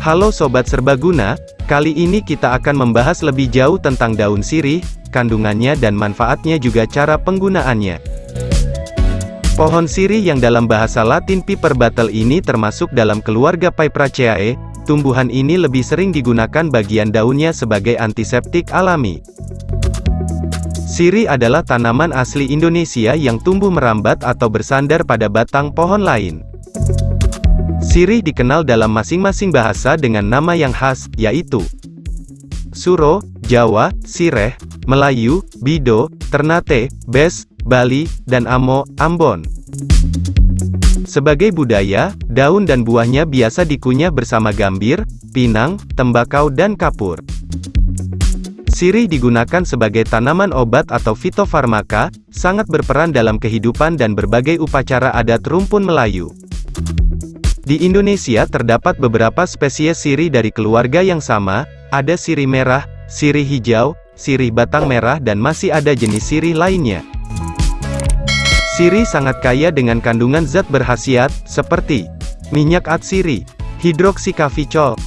Halo Sobat Serbaguna, kali ini kita akan membahas lebih jauh tentang daun sirih, kandungannya dan manfaatnya juga cara penggunaannya. Pohon sirih yang dalam bahasa latin Piper Battle ini termasuk dalam keluarga Piperaceae, tumbuhan ini lebih sering digunakan bagian daunnya sebagai antiseptik alami. Sirih adalah tanaman asli Indonesia yang tumbuh merambat atau bersandar pada batang pohon lain. Sirih dikenal dalam masing-masing bahasa dengan nama yang khas, yaitu Suro, Jawa, Sireh, Melayu, Bido, Ternate, Bes, Bali, dan Amo, Ambon. Sebagai budaya, daun dan buahnya biasa dikunyah bersama gambir, pinang, tembakau dan kapur. Sirih digunakan sebagai tanaman obat atau fitofarmaka, sangat berperan dalam kehidupan dan berbagai upacara adat rumpun Melayu. Di Indonesia terdapat beberapa spesies sirih dari keluarga yang sama, ada sirih merah, sirih hijau, sirih batang merah dan masih ada jenis sirih lainnya. Sirih sangat kaya dengan kandungan zat berkhasiat, seperti minyak atsiri, hidroksikaficol,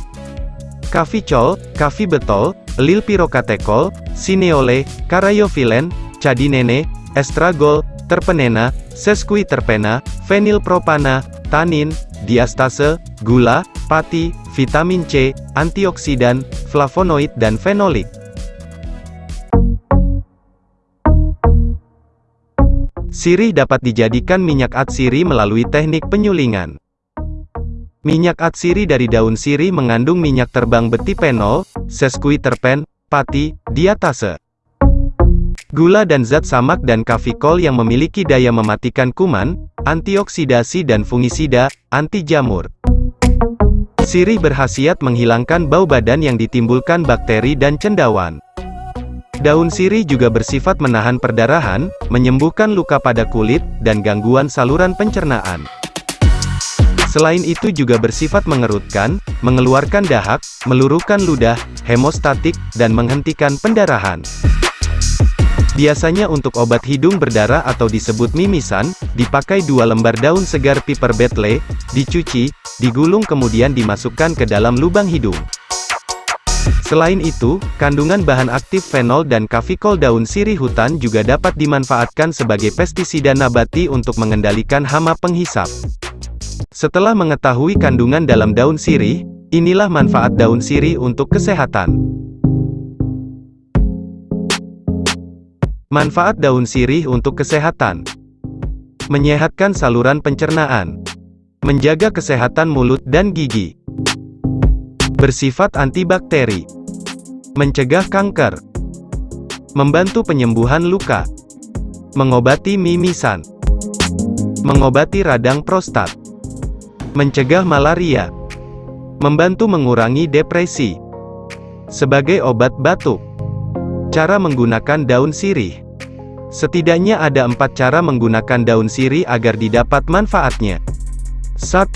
kaficol, kafibetol, lilpirokatekol, sineole, karayofilen, cadinene, estragol, terpenena, sesquiterpena, fenilpropana, tanin, diastase, gula, pati, vitamin C, antioksidan, flavonoid dan fenolik. Sirih dapat dijadikan minyak atsiri melalui teknik penyulingan. Minyak atsiri dari daun sirih mengandung minyak terbang betipenol, sesquiterpen, pati, diatase. Gula dan zat samak dan kafikol yang memiliki daya mematikan kuman, antioksidasi dan fungisida, anti jamur. Sirih berhasiat menghilangkan bau badan yang ditimbulkan bakteri dan cendawan. Daun sirih juga bersifat menahan perdarahan, menyembuhkan luka pada kulit, dan gangguan saluran pencernaan. Selain itu juga bersifat mengerutkan, mengeluarkan dahak, meluruhkan ludah, hemostatik, dan menghentikan pendarahan. Biasanya untuk obat hidung berdarah atau disebut mimisan, dipakai dua lembar daun segar piper betle, dicuci, digulung kemudian dimasukkan ke dalam lubang hidung. Selain itu, kandungan bahan aktif fenol dan kafikol daun sirih hutan juga dapat dimanfaatkan sebagai pestisida nabati untuk mengendalikan hama penghisap. Setelah mengetahui kandungan dalam daun sirih, inilah manfaat daun sirih untuk kesehatan. Manfaat daun sirih untuk kesehatan. Menyehatkan saluran pencernaan. Menjaga kesehatan mulut dan gigi. Bersifat antibakteri. Mencegah kanker. Membantu penyembuhan luka. Mengobati mimisan. Mengobati radang prostat. Mencegah malaria. Membantu mengurangi depresi. Sebagai obat batuk. Cara menggunakan daun sirih. Setidaknya ada empat cara menggunakan daun sirih agar didapat manfaatnya. 1.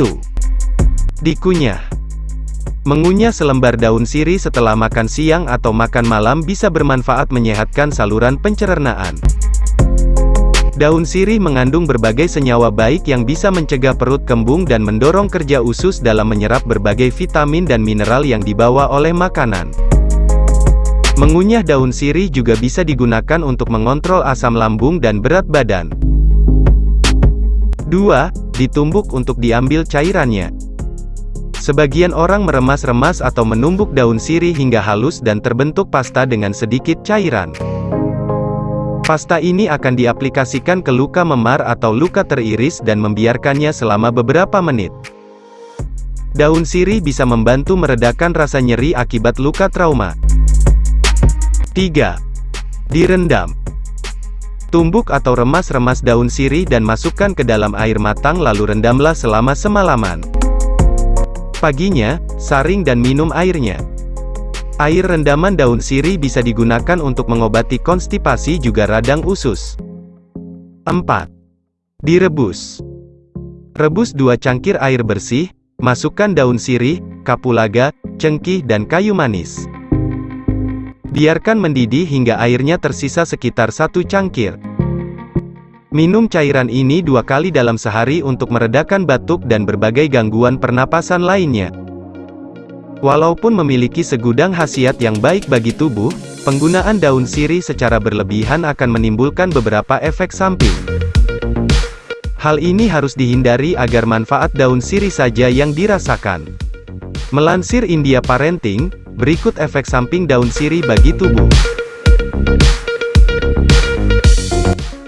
Dikunyah. Mengunyah selembar daun sirih setelah makan siang atau makan malam bisa bermanfaat menyehatkan saluran pencernaan. Daun sirih mengandung berbagai senyawa baik yang bisa mencegah perut kembung dan mendorong kerja usus dalam menyerap berbagai vitamin dan mineral yang dibawa oleh makanan. Mengunyah daun sirih juga bisa digunakan untuk mengontrol asam lambung dan berat badan. 2. Ditumbuk untuk diambil cairannya. Sebagian orang meremas-remas atau menumbuk daun sirih hingga halus dan terbentuk pasta dengan sedikit cairan. Pasta ini akan diaplikasikan ke luka memar atau luka teriris dan membiarkannya selama beberapa menit. Daun sirih bisa membantu meredakan rasa nyeri akibat luka trauma. 3. Direndam. Tumbuk atau remas-remas daun sirih dan masukkan ke dalam air matang lalu rendamlah selama semalaman. Paginya, saring dan minum airnya. Air rendaman daun sirih bisa digunakan untuk mengobati konstipasi juga radang usus. 4. Direbus. Rebus dua cangkir air bersih, masukkan daun sirih, kapulaga, cengkih dan kayu manis. Biarkan mendidih hingga airnya tersisa sekitar satu cangkir. Minum cairan ini dua kali dalam sehari untuk meredakan batuk dan berbagai gangguan pernapasan lainnya. Walaupun memiliki segudang khasiat yang baik bagi tubuh, penggunaan daun sirih secara berlebihan akan menimbulkan beberapa efek samping. Hal ini harus dihindari agar manfaat daun sirih saja yang dirasakan. Melansir India Parenting, berikut efek samping daun sirih bagi tubuh.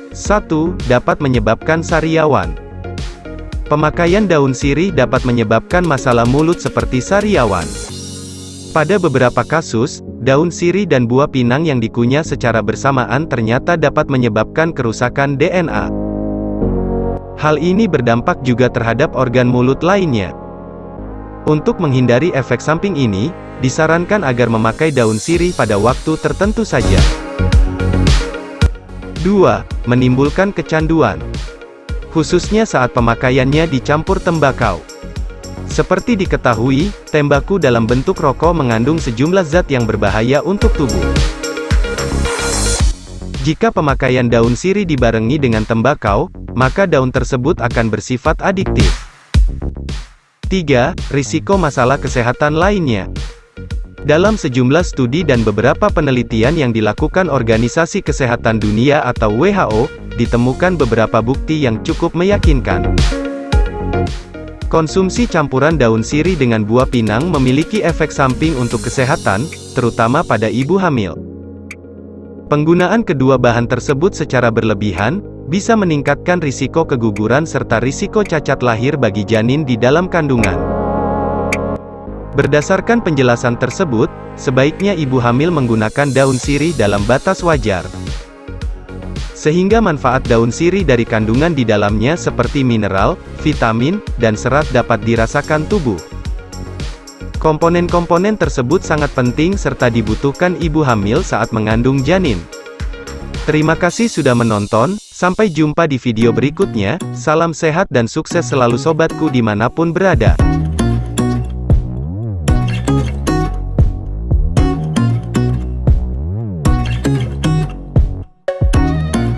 1. Dapat menyebabkan sariawan. Pemakaian daun sirih dapat menyebabkan masalah mulut seperti sariawan. Pada beberapa kasus, daun sirih dan buah pinang yang dikunyah secara bersamaan ternyata dapat menyebabkan kerusakan DNA. Hal ini berdampak juga terhadap organ mulut lainnya. Untuk menghindari efek samping ini, disarankan agar memakai daun sirih pada waktu tertentu saja. 2. Menimbulkan kecanduan khususnya saat pemakaiannya dicampur tembakau. Seperti diketahui, tembaku dalam bentuk rokok mengandung sejumlah zat yang berbahaya untuk tubuh. Jika pemakaian daun sirih dibarengi dengan tembakau, maka daun tersebut akan bersifat adiktif. 3. Risiko masalah kesehatan lainnya dalam sejumlah studi dan beberapa penelitian yang dilakukan Organisasi Kesehatan Dunia atau WHO, ditemukan beberapa bukti yang cukup meyakinkan. Konsumsi campuran daun sirih dengan buah pinang memiliki efek samping untuk kesehatan, terutama pada ibu hamil. Penggunaan kedua bahan tersebut secara berlebihan, bisa meningkatkan risiko keguguran serta risiko cacat lahir bagi janin di dalam kandungan. Berdasarkan penjelasan tersebut, sebaiknya ibu hamil menggunakan daun sirih dalam batas wajar. Sehingga manfaat daun sirih dari kandungan di dalamnya seperti mineral, vitamin, dan serat dapat dirasakan tubuh. Komponen-komponen tersebut sangat penting serta dibutuhkan ibu hamil saat mengandung janin. Terima kasih sudah menonton, sampai jumpa di video berikutnya, salam sehat dan sukses selalu sobatku di mana pun berada.